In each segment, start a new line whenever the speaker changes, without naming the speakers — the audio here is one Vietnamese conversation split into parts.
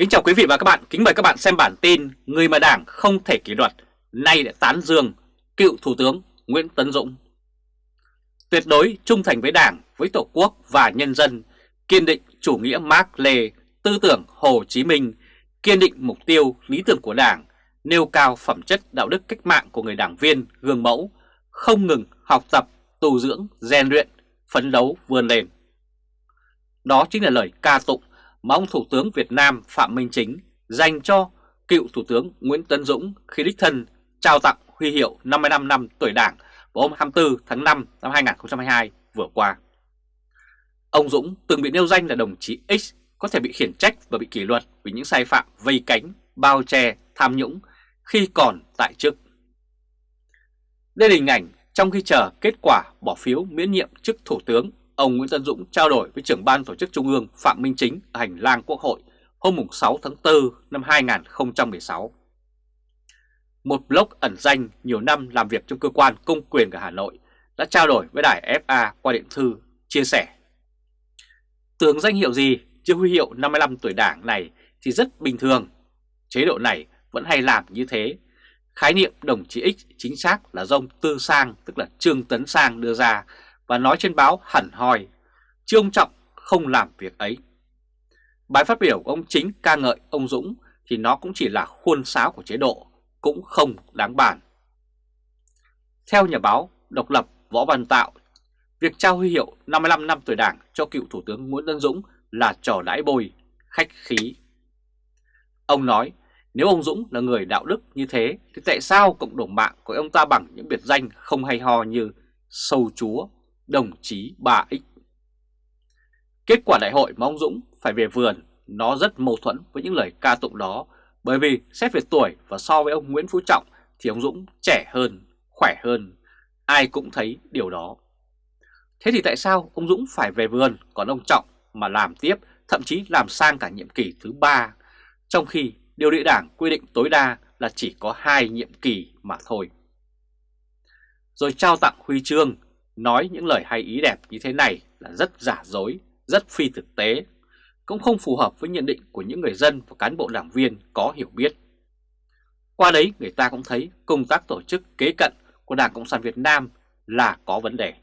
Kính chào quý vị và các bạn, kính mời các bạn xem bản tin Người mà Đảng không thể kỷ luật, nay đã tán dương cựu Thủ tướng Nguyễn Tấn Dũng. Tuyệt đối trung thành với Đảng, với Tổ quốc và nhân dân, kiên định chủ nghĩa Mark Lê, tư tưởng Hồ Chí Minh, kiên định mục tiêu, lý tưởng của Đảng, nêu cao phẩm chất đạo đức cách mạng của người đảng viên, gương mẫu, không ngừng học tập, tu dưỡng, rèn luyện, phấn đấu vươn lên. Đó chính là lời ca tụng mà ông Thủ tướng Việt Nam Phạm Minh Chính dành cho cựu Thủ tướng Nguyễn Tấn Dũng khi đích thân trao tặng huy hiệu 55 năm tuổi Đảng vào hôm 24 tháng 5 năm 2022 vừa qua. Ông Dũng từng bị nêu danh là đồng chí X có thể bị khiển trách và bị kỷ luật vì những sai phạm vây cánh, bao che, tham nhũng khi còn tại chức. Đây là hình ảnh trong khi chờ kết quả bỏ phiếu miễn nhiệm chức Thủ tướng ông Nguyễn Tân Dũng trao đổi với trưởng ban tổ chức Trung ương Phạm Minh Chính ở hành lang Quốc hội hôm 6 tháng 4 năm 2016. Một blog ẩn danh nhiều năm làm việc trong cơ quan công quyền ở Hà Nội đã trao đổi với đài FA qua điện thư chia sẻ. Tưởng danh hiệu gì, chưa huy hiệu 55 tuổi đảng này thì rất bình thường. Chế độ này vẫn hay làm như thế. Khái niệm đồng chí X chính xác là do ông Tư Sang, tức là Trương Tấn Sang đưa ra và nói trên báo hẳn hoi, chứ ông Trọng không làm việc ấy. Bài phát biểu của ông Chính ca ngợi ông Dũng thì nó cũng chỉ là khuôn sáo của chế độ, cũng không đáng bàn. Theo nhà báo độc lập Võ Văn Tạo, việc trao huy hiệu 55 năm tuổi đảng cho cựu Thủ tướng Nguyễn Tân Dũng là trò đãi bồi, khách khí. Ông nói nếu ông Dũng là người đạo đức như thế thì tại sao cộng đồng mạng của ông ta bằng những biệt danh không hay ho như sâu chúa, đồng chí 3X. Kết quả đại hội mà ông Dũng phải về vườn nó rất mâu thuẫn với những lời ca tụng đó bởi vì xét về tuổi và so với ông Nguyễn Phú Trọng thì ông Dũng trẻ hơn, khỏe hơn, ai cũng thấy điều đó. Thế thì tại sao ông Dũng phải về vườn còn ông Trọng mà làm tiếp, thậm chí làm sang cả nhiệm kỳ thứ ba, trong khi điều địa đảng quy định tối đa là chỉ có hai nhiệm kỳ mà thôi. Rồi trao tặng huy chương Nói những lời hay ý đẹp như thế này là rất giả dối, rất phi thực tế, cũng không phù hợp với nhận định của những người dân và cán bộ đảng viên có hiểu biết. Qua đấy người ta cũng thấy công tác tổ chức kế cận của Đảng Cộng sản Việt Nam là có vấn đề.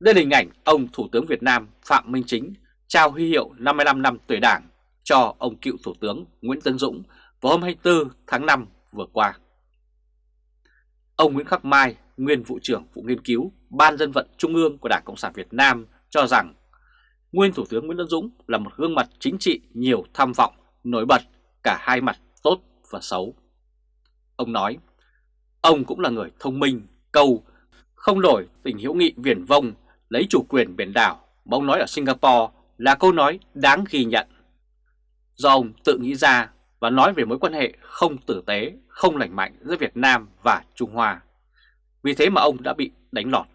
Đây là hình ảnh ông Thủ tướng Việt Nam Phạm Minh Chính trao huy hiệu 55 năm tuổi Đảng cho ông cựu Thủ tướng Nguyễn Tân Dũng vào hôm 24 tháng 5 vừa qua. Ông Nguyễn Khắc Mai, nguyên vụ trưởng vụ nghiên cứu Ban dân vận Trung ương của Đảng Cộng sản Việt Nam cho rằng nguyên Thủ tướng Nguyễn tấn Dũng là một gương mặt chính trị nhiều tham vọng, nổi bật cả hai mặt tốt và xấu. Ông nói, ông cũng là người thông minh, câu, không đổi tình hữu nghị viển vông, lấy chủ quyền biển đảo mà ông nói ở Singapore là câu nói đáng ghi nhận. Do ông tự nghĩ ra và nói về mối quan hệ không tử tế, không lành mạnh giữa Việt Nam và Trung Hoa. Vì thế mà ông đã bị đánh lọt.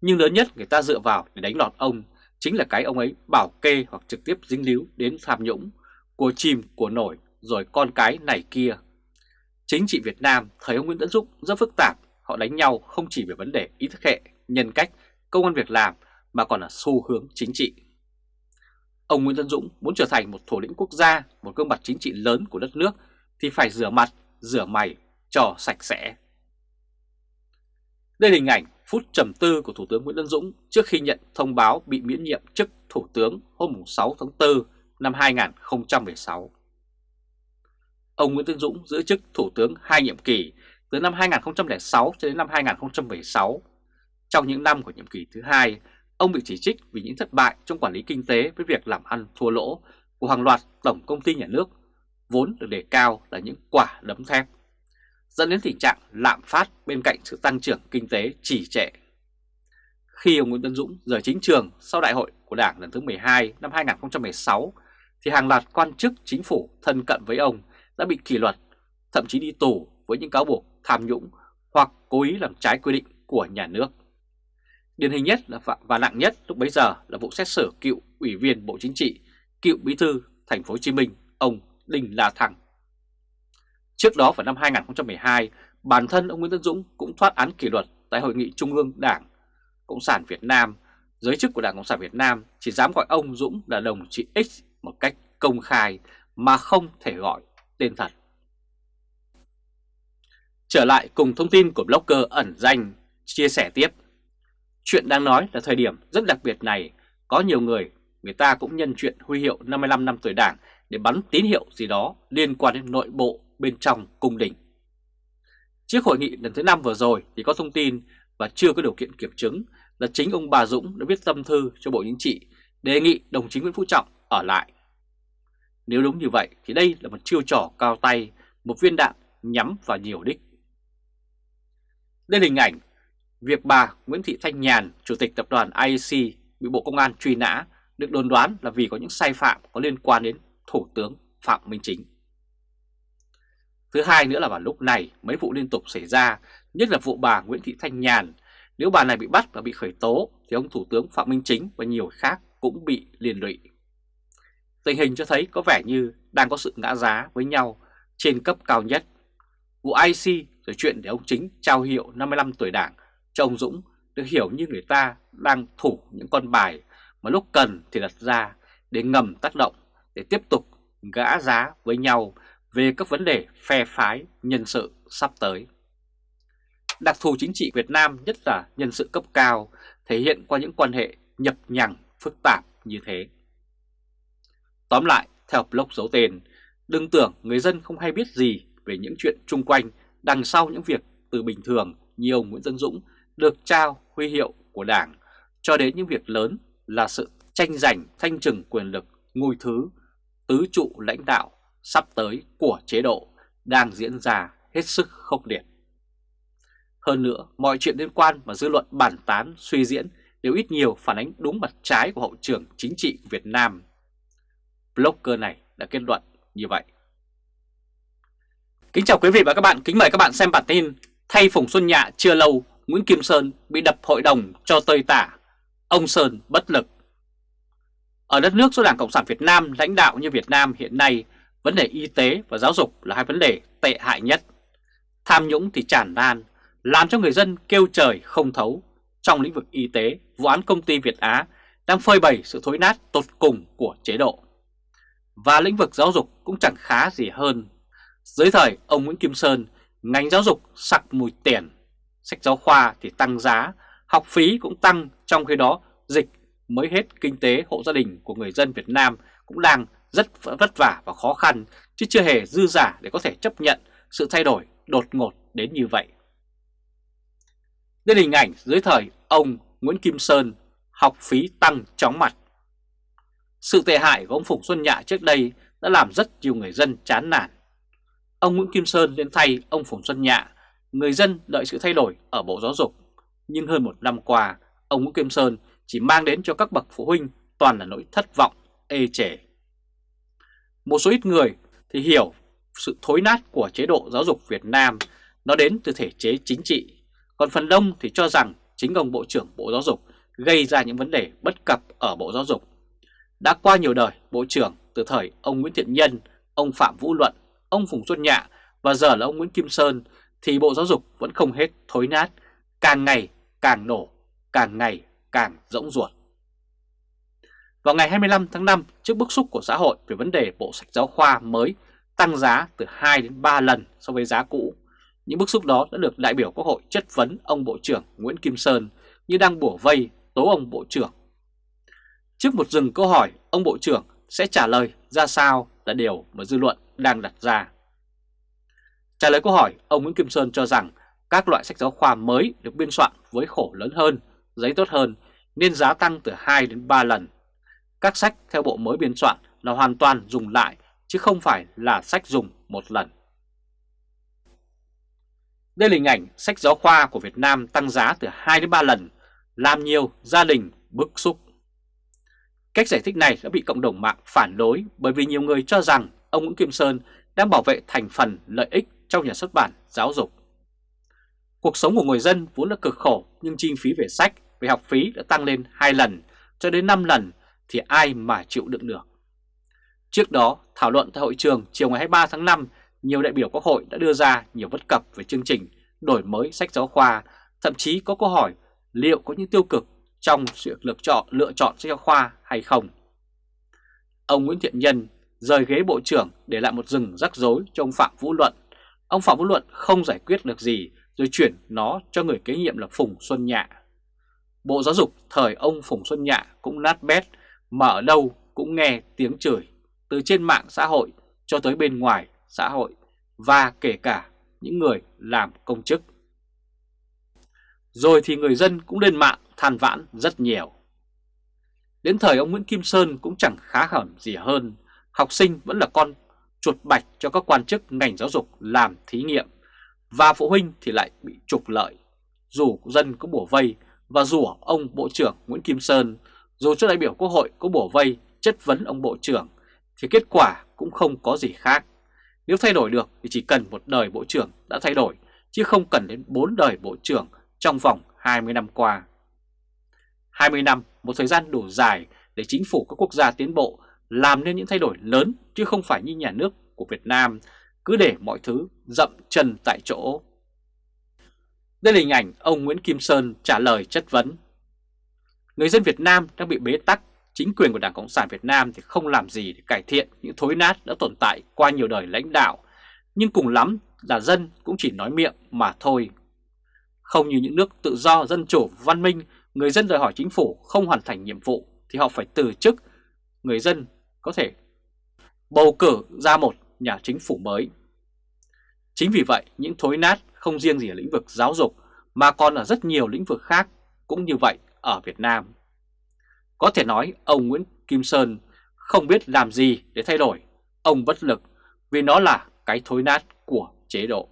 Nhưng lớn nhất người ta dựa vào để đánh lọt ông chính là cái ông ấy bảo kê hoặc trực tiếp dính líu đến tham nhũng, của chìm, của nổi, rồi con cái này kia. Chính trị Việt Nam thời ông Nguyễn Tấn Dũng rất phức tạp, họ đánh nhau không chỉ về vấn đề ý thức hệ, nhân cách, công an việc làm mà còn là xu hướng chính trị. Ông Nguyễn Tân Dũng muốn trở thành một thủ lĩnh quốc gia, một gương mặt chính trị lớn của đất nước thì phải rửa mặt, rửa mày cho sạch sẽ. Đây là hình ảnh phút trầm tư của Thủ tướng Nguyễn Tân Dũng trước khi nhận thông báo bị miễn nhiệm chức Thủ tướng hôm 6 tháng 4 năm 2016. Ông Nguyễn Tân Dũng giữ chức Thủ tướng hai nhiệm kỳ từ năm 2006 cho đến năm 2016. Trong những năm của nhiệm kỳ thứ hai, ông bị chỉ trích vì những thất bại trong quản lý kinh tế với việc làm ăn thua lỗ của hàng loạt tổng công ty nhà nước, vốn được đề cao là những quả đấm thép dẫn đến tình trạng lạm phát bên cạnh sự tăng trưởng kinh tế trì trệ. Khi ông Nguyễn Tân Dũng rời chính trường sau đại hội của Đảng lần thứ 12 năm 2016, thì hàng loạt quan chức chính phủ thân cận với ông đã bị kỷ luật, thậm chí đi tù với những cáo buộc tham nhũng hoặc cố ý làm trái quy định của nhà nước. Điển hình nhất là và nặng nhất lúc bấy giờ là vụ xét xử cựu ủy viên Bộ Chính trị, cựu bí thư thành phố Hồ Chí Minh ông Đinh La Thăng. Trước đó vào năm 2012, bản thân ông Nguyễn Tân Dũng cũng thoát án kỷ luật tại Hội nghị Trung ương Đảng Cộng sản Việt Nam. Giới chức của Đảng Cộng sản Việt Nam chỉ dám gọi ông Dũng là đồng chí X một cách công khai mà không thể gọi tên thật. Trở lại cùng thông tin của blogger ẩn danh chia sẻ tiếp. Chuyện đang nói là thời điểm rất đặc biệt này, có nhiều người, người ta cũng nhân chuyện huy hiệu 55 năm tuổi đảng để bắn tín hiệu gì đó liên quan đến nội bộ bên trong cung đình. Trước hội nghị lần thứ 5 vừa rồi thì có thông tin và chưa có điều kiện kiểm chứng là chính ông Bà Dũng đã viết tâm thư cho Bộ Chính trị đề nghị đồng chí Nguyễn Phú Trọng ở lại. Nếu đúng như vậy thì đây là một chiêu trò cao tay, một viên đạn nhắm vào nhiều đích. Đây là hình ảnh việc bà Nguyễn Thị Thanh Nhàn, Chủ tịch Tập đoàn IEC bị Bộ Công an truy nã được đồn đoán là vì có những sai phạm có liên quan đến Thủ tướng Phạm Minh Chính. Thứ hai nữa là vào lúc này mấy vụ liên tục xảy ra, nhất là vụ bà Nguyễn Thị Thanh Nhàn. Nếu bà này bị bắt và bị khởi tố thì ông Thủ tướng Phạm Minh Chính và nhiều khác cũng bị liên lụy. Tình hình cho thấy có vẻ như đang có sự ngã giá với nhau trên cấp cao nhất. Vụ IC rồi chuyện để ông Chính trao hiệu 55 tuổi đảng cho ông Dũng được hiểu như người ta đang thủ những con bài mà lúc cần thì đặt ra để ngầm tác động để tiếp tục gã giá với nhau về các vấn đề phe phái nhân sự sắp tới. Đặc thù chính trị Việt Nam nhất là nhân sự cấp cao thể hiện qua những quan hệ nhập nhằng phức tạp như thế. Tóm lại, theo blog giấu tên, đừng tưởng người dân không hay biết gì về những chuyện chung quanh đằng sau những việc từ bình thường như ông Nguyễn Tân Dũng được trao huy hiệu của Đảng cho đến những việc lớn là sự tranh giành thanh trừng quyền lực ngôi thứ tứ trụ lãnh đạo sắp tới của chế độ đang diễn ra hết sức khốc liệt. Hơn nữa, mọi chuyện liên quan và dư luận bàn tán suy diễn đều ít nhiều phản ánh đúng mặt trái của hậu trường chính trị của Việt Nam. Blogger này đã kết luận như vậy. Kính chào quý vị và các bạn, kính mời các bạn xem bản tin Thay Phùng Xuân Nhạ chưa lâu, Nguyễn Kim Sơn bị đập hội đồng cho tơi tả, ông Sơn bất lực. Ở đất nước do Đảng Cộng sản Việt Nam lãnh đạo như Việt Nam hiện nay, vấn đề y tế và giáo dục là hai vấn đề tệ hại nhất. Tham nhũng thì tràn lan, làm cho người dân kêu trời không thấu. Trong lĩnh vực y tế, vụ án công ty Việt Á đang phơi bày sự thối nát tột cùng của chế độ. Và lĩnh vực giáo dục cũng chẳng khá gì hơn. Dưới thời ông Nguyễn Kim Sơn, ngành giáo dục sặc mùi tiền, sách giáo khoa thì tăng giá, học phí cũng tăng, trong khi đó dịch mới hết kinh tế hộ gia đình của người dân Việt Nam cũng đang rất vất vả và khó khăn, chứ chưa hề dư giả để có thể chấp nhận sự thay đổi đột ngột đến như vậy. Đây là hình ảnh dưới thời ông Nguyễn Kim Sơn học phí tăng chóng mặt. Sự tệ hại của ông Phùng Xuân Nhạ trước đây đã làm rất nhiều người dân chán nản. Ông Nguyễn Kim Sơn lên thay ông Phùng Xuân Nhạ, người dân đợi sự thay đổi ở Bộ Giáo dục. Nhưng hơn một năm qua, ông Nguyễn Kim Sơn chỉ mang đến cho các bậc phụ huynh toàn là nỗi thất vọng, ê chề. Một số ít người thì hiểu sự thối nát của chế độ giáo dục Việt Nam nó đến từ thể chế chính trị, còn phần đông thì cho rằng chính ông Bộ trưởng Bộ Giáo dục gây ra những vấn đề bất cập ở Bộ Giáo dục. Đã qua nhiều đời Bộ trưởng từ thời ông Nguyễn Thiện Nhân, ông Phạm Vũ Luận, ông Phùng Xuân Nhạ và giờ là ông Nguyễn Kim Sơn thì Bộ Giáo dục vẫn không hết thối nát, càng ngày càng nổ, càng ngày càng rỗng ruột. Vào ngày 25 tháng 5, trước bức xúc của xã hội về vấn đề bộ sách giáo khoa mới tăng giá từ 2 đến 3 lần so với giá cũ, những bức xúc đó đã được đại biểu Quốc hội chất vấn ông Bộ trưởng Nguyễn Kim Sơn như đang bổ vây tố ông Bộ trưởng. Trước một dừng câu hỏi, ông Bộ trưởng sẽ trả lời ra sao là điều mà dư luận đang đặt ra. Trả lời câu hỏi, ông Nguyễn Kim Sơn cho rằng các loại sách giáo khoa mới được biên soạn với khổ lớn hơn, giấy tốt hơn nên giá tăng từ 2 đến 3 lần. Các sách theo bộ mới biên soạn là hoàn toàn dùng lại chứ không phải là sách dùng một lần. Đây là hình ảnh sách giáo khoa của Việt Nam tăng giá từ 2 đến 3 lần, làm nhiều gia đình bức xúc. Cách giải thích này đã bị cộng đồng mạng phản đối bởi vì nhiều người cho rằng ông Nguyễn Kim Sơn đang bảo vệ thành phần lợi ích trong nhà xuất bản giáo dục. Cuộc sống của người dân vốn là cực khổ nhưng chi phí về sách, về học phí đã tăng lên 2 lần cho đến 5 lần thì ai mà chịu đựng được. Trước đó, thảo luận tại hội trường chiều ngày 23 tháng 5, nhiều đại biểu Quốc hội đã đưa ra nhiều bất cập về chương trình đổi mới sách giáo khoa, thậm chí có câu hỏi liệu có những tiêu cực trong sự lựa chọn lựa chọn sách giáo khoa hay không. Ông Nguyễn Thiện Nhân, rời ghế bộ trưởng để lại một rừng rắc rối cho ông Phạm Vũ Luận. Ông Phạm Vũ Luận không giải quyết được gì rồi chuyển nó cho người kế nhiệm là Phùng Xuân Nhạ. Bộ Giáo dục thời ông Phùng Xuân Nhạ cũng nát bét mà ở đâu cũng nghe tiếng chửi từ trên mạng xã hội cho tới bên ngoài xã hội và kể cả những người làm công chức. Rồi thì người dân cũng lên mạng than vãn rất nhiều. Đến thời ông Nguyễn Kim Sơn cũng chẳng khá hẩm gì hơn, học sinh vẫn là con chuột bạch cho các quan chức ngành giáo dục làm thí nghiệm, và phụ huynh thì lại bị trục lợi. Dù dân có bổ vây và rủa ông Bộ trưởng Nguyễn Kim Sơn, dù cho đại biểu Quốc hội có bổ vây chất vấn ông Bộ trưởng, thì kết quả cũng không có gì khác. Nếu thay đổi được thì chỉ cần một đời Bộ trưởng đã thay đổi, chứ không cần đến 4 đời Bộ trưởng trong vòng 20 năm qua. 20 năm, một thời gian đủ dài để chính phủ các quốc gia tiến bộ làm nên những thay đổi lớn chứ không phải như nhà nước của Việt Nam cứ để mọi thứ dậm chân tại chỗ. Đây là hình ảnh ông Nguyễn Kim Sơn trả lời chất vấn. Người dân Việt Nam đang bị bế tắc, chính quyền của Đảng Cộng sản Việt Nam thì không làm gì để cải thiện những thối nát đã tồn tại qua nhiều đời lãnh đạo, nhưng cùng lắm là dân cũng chỉ nói miệng mà thôi. Không như những nước tự do, dân chủ, văn minh, người dân đòi hỏi chính phủ không hoàn thành nhiệm vụ thì họ phải từ chức, người dân có thể bầu cử ra một nhà chính phủ mới. Chính vì vậy, những thối nát không riêng gì ở lĩnh vực giáo dục mà còn ở rất nhiều lĩnh vực khác cũng như vậy ở Việt Nam. Có thể nói ông Nguyễn Kim Sơn không biết làm gì để thay đổi, ông bất lực vì nó là cái thối nát của chế độ.